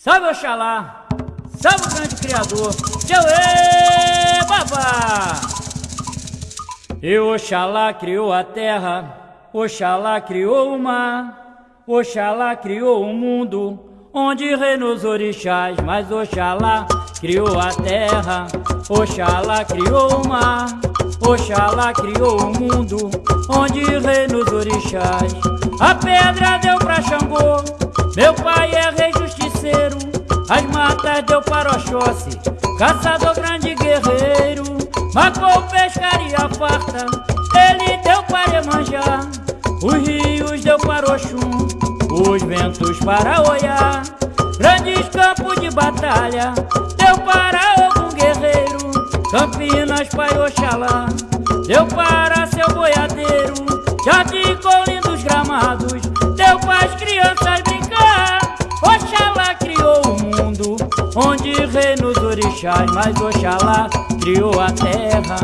Salve Oxalá, salve o grande criador, Tchauê, babá! E Oxalá criou a terra, Oxalá criou o mar, Oxalá criou o mundo, onde reinou os orixás, mas Oxalá criou a terra, Oxalá criou o mar, Oxalá criou o mundo, onde reinou os orixás. A pedra deu pra Xangô, meu pai deu para Oxóssi, caçador grande guerreiro, marcou pescaria farta, ele deu para Emanjá, os rios deu para Oxum, os ventos para Oiá, grandes campos de batalha, deu para algum guerreiro, Campinas para Oxalá, deu para seu boiadeiro, jardim com lindos gramados, deu para as crianças reinos orixás, mas Oxalá criou a terra,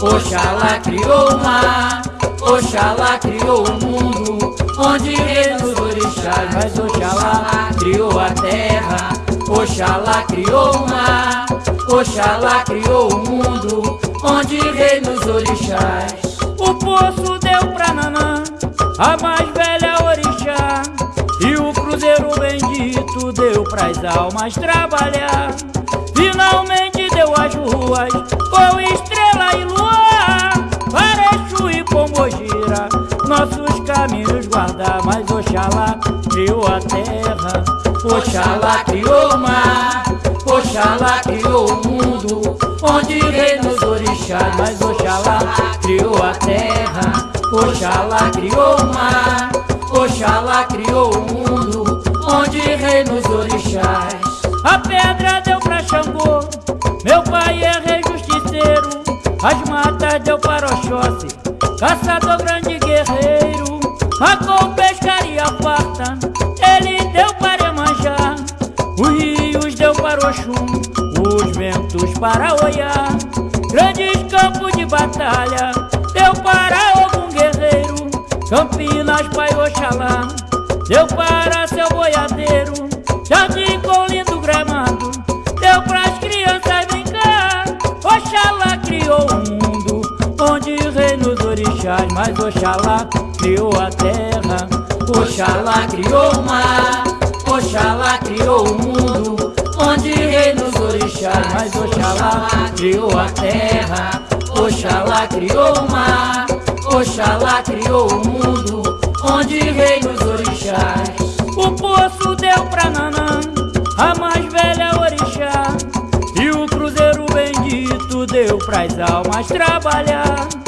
Oxalá criou o mar, Oxalá criou o mundo, onde reinos orixás, mas Oxalá criou a terra, Oxalá criou o mar, Oxalá criou o mundo, onde reinos orixás. O poço deu pra Nanã, a mais velha orixá, e o cruzeiro bendito deu pras almas trabalhar. Finalmente deu as ruas com estrela e luar, Pareixo e Pombogira, nossos caminhos guardar. Mas Oxalá criou a terra, Oxalá criou o mar, Oxalá criou o mundo, onde reinos orixás. Mas Oxalá criou a terra, Oxalá criou o mar, Oxalá criou o mundo, onde reinos orixás. As matas deu para Oxóssi, caçador grande guerreiro, marcou pescaria farta, ele deu para Emanjá, os rios deu para Oxum, os ventos para Oiá, grandes campos de batalha, deu para algum guerreiro, Campinas, Pai Oxalá, deu para seu boiadeiro, jardim orixás, mas Oxalá criou a terra, Oxalá criou o mar, Oxalá criou o mundo, onde reinos orixás, mas Oxalá criou a terra, Oxalá criou o mar, Oxalá criou o mundo, onde reinos orixás. O poço deu pra Nanã, a mais velha orixá, e o cruzeiro bendito deu pras almas trabalhar.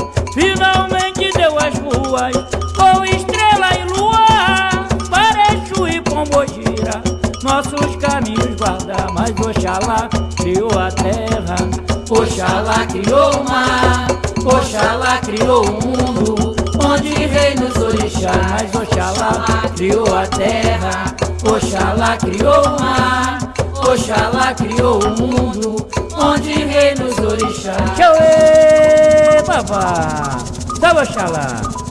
Finalmente deu as ruas com estrela e luar, Pareixo e Pombogira, nossos caminhos guardar. Mas Oxalá criou a terra, Oxalá criou o mar, Oxalá criou o mundo, onde reinos orixás. Mas Oxalá criou a terra, Oxalá criou o mar, Oxalá criou o mundo, onde reinos orixás. Tchauê, babá! Salve Oxalá!